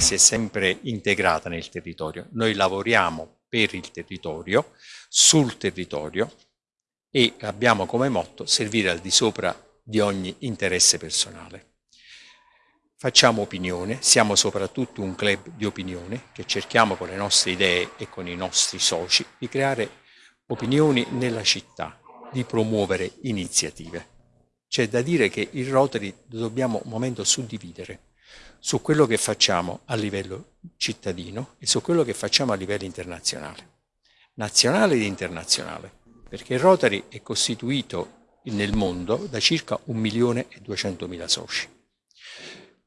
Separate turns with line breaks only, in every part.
si è sempre integrata nel territorio. Noi lavoriamo per il territorio, sul territorio e abbiamo come motto servire al di sopra di ogni interesse personale. Facciamo opinione, siamo soprattutto un club di opinione che cerchiamo con le nostre idee e con i nostri soci di creare opinioni nella città, di promuovere iniziative. C'è da dire che il Rotary dobbiamo un momento suddividere su quello che facciamo a livello cittadino e su quello che facciamo a livello internazionale, nazionale ed internazionale, perché Rotary è costituito nel mondo da circa 1 milione e 200 mila soci.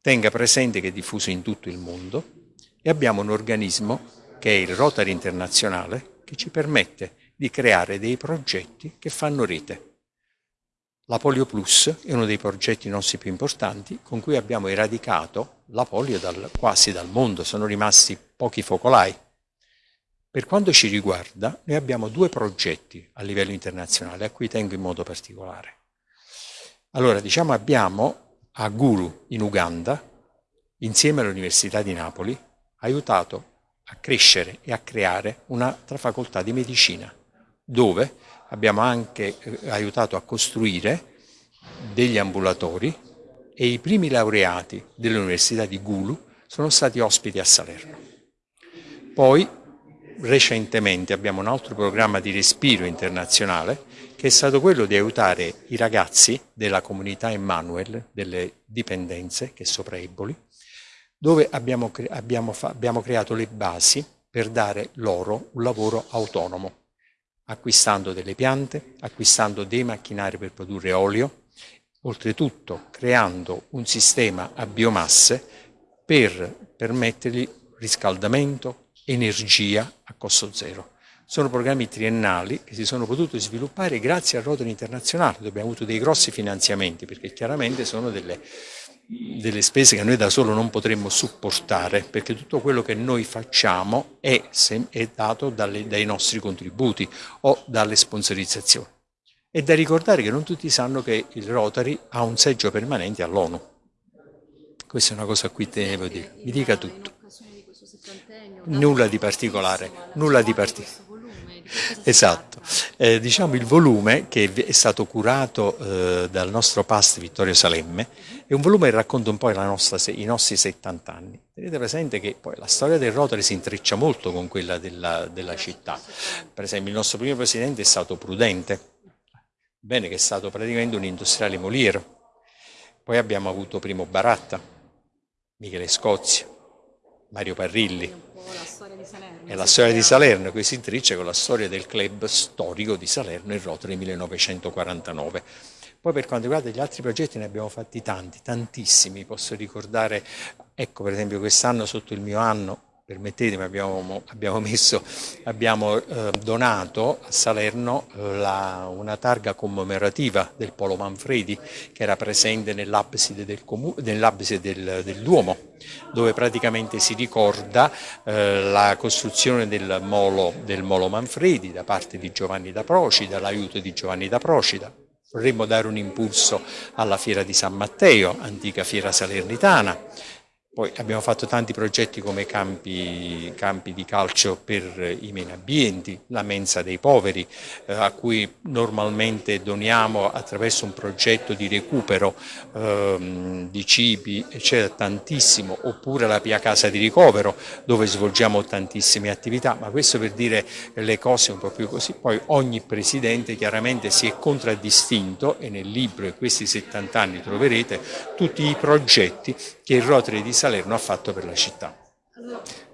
Tenga presente che è diffuso in tutto il mondo e abbiamo un organismo che è il Rotary Internazionale che ci permette di creare dei progetti che fanno rete. La Polio Plus è uno dei progetti nostri più importanti con cui abbiamo eradicato la polio dal, quasi dal mondo, sono rimasti pochi focolai. Per quanto ci riguarda, noi abbiamo due progetti a livello internazionale a cui tengo in modo particolare. Allora, diciamo, abbiamo a Guru in Uganda, insieme all'Università di Napoli, aiutato a crescere e a creare un'altra facoltà di medicina dove abbiamo anche eh, aiutato a costruire degli ambulatori e i primi laureati dell'Università di Gulu sono stati ospiti a Salerno. Poi recentemente abbiamo un altro programma di respiro internazionale che è stato quello di aiutare i ragazzi della comunità Emmanuel, delle dipendenze, che è sopra Eboli, dove abbiamo, abbiamo, abbiamo creato le basi per dare loro un lavoro autonomo acquistando delle piante, acquistando dei macchinari per produrre olio, oltretutto creando un sistema a biomasse per permettergli riscaldamento, energia a costo zero. Sono programmi triennali che si sono potuti sviluppare grazie al Rotary Internazionale, dove abbiamo avuto dei grossi finanziamenti, perché chiaramente sono delle delle spese che noi da solo non potremmo supportare, perché tutto quello che noi facciamo è, è dato dalle, dai nostri contributi o dalle sponsorizzazioni. È da ricordare che non tutti sanno che il Rotary ha un seggio permanente all'ONU. Questa è una cosa a cui a dire. Mi dica tutto. Nulla di particolare, nulla di particolare. Esatto, eh, diciamo il volume che è stato curato eh, dal nostro past Vittorio Salemme è un volume che racconta un po' nostra, i nostri 70 anni. Tenete presente che poi la storia del Rotary si intreccia molto con quella della, della città. Per esempio il nostro primo presidente è stato Prudente, bene che è stato praticamente un industriale moliero. Poi abbiamo avuto Primo Baratta, Michele Scozia, Mario Parrilli, è la storia di Salerno che si intreccia con la storia del club storico di Salerno, il Rotary 1949. Poi per quanto riguarda gli altri progetti ne abbiamo fatti tanti, tantissimi, posso ricordare, ecco per esempio quest'anno sotto il mio anno permettetemi, abbiamo, abbiamo, messo, abbiamo eh, donato a Salerno eh, la, una targa commemorativa del Polo Manfredi che era presente nell'abside del, nell del, del, Duomo, dove praticamente si ricorda eh, la costruzione del molo, del molo Manfredi da parte di Giovanni da Procida, l'aiuto di Giovanni da Procida. Vorremmo dare un impulso alla Fiera di San Matteo, antica fiera salernitana, poi abbiamo fatto tanti progetti come campi, campi, di calcio per i meno abbienti, la mensa dei poveri, eh, a cui normalmente doniamo attraverso un progetto di recupero ehm, di cibi, eccetera, tantissimo, oppure la Pia Casa di Ricovero, dove svolgiamo tantissime attività, ma questo per dire le cose un po' più così. Poi ogni presidente chiaramente si è contraddistinto e nel libro, e questi 70 anni troverete, tutti i progetti che il Rotary di Salerno ha fatto per la città.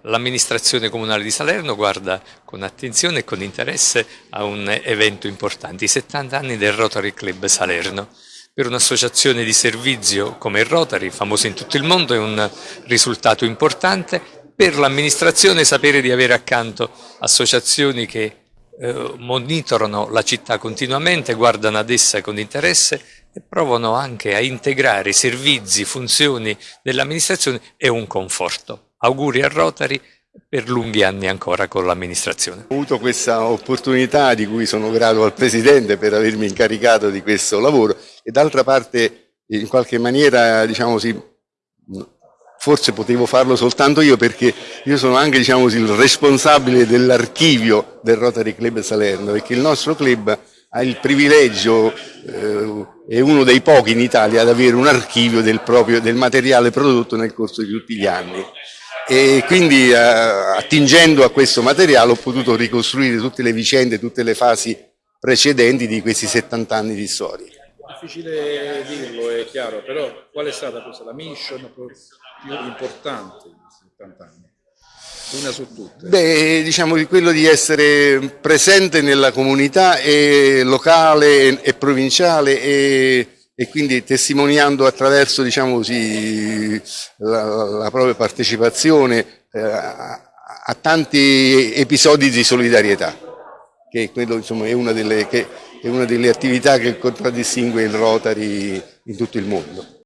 L'amministrazione comunale di Salerno guarda con attenzione e con interesse a un evento importante, i 70 anni del Rotary Club Salerno. Per un'associazione di servizio come il Rotary, famosa in tutto il mondo, è un risultato importante. Per l'amministrazione sapere di avere accanto associazioni che eh, monitorano la città continuamente, guardano ad essa con interesse e provano anche a integrare servizi, funzioni dell'amministrazione e un conforto. Auguri a Rotary per lunghi anni ancora con l'amministrazione.
Ho avuto questa opportunità di cui sono grato al Presidente per avermi incaricato di questo lavoro e d'altra parte in qualche maniera diciamo, sì, forse potevo farlo soltanto io perché io sono anche diciamo il responsabile dell'archivio del Rotary Club Salerno, perché il nostro club ha il privilegio, eh, è uno dei pochi in Italia ad avere un archivio del, proprio, del materiale prodotto nel corso di tutti gli anni e quindi eh, attingendo a questo materiale ho potuto ricostruire tutte le vicende, tutte le fasi precedenti di questi 70 anni di storia.
Difficile dirlo, è chiaro, però qual è stata la mission più importante questi 70 anni? Una su tutte.
Beh, diciamo di quello di essere presente nella comunità locale e, provinciale e, e, quindi testimoniando attraverso diciamo così, la, la propria partecipazione eh, a tanti episodi di solidarietà, che quello insomma, è, una delle, che è una delle attività che contraddistingue il Rotary in tutto il mondo.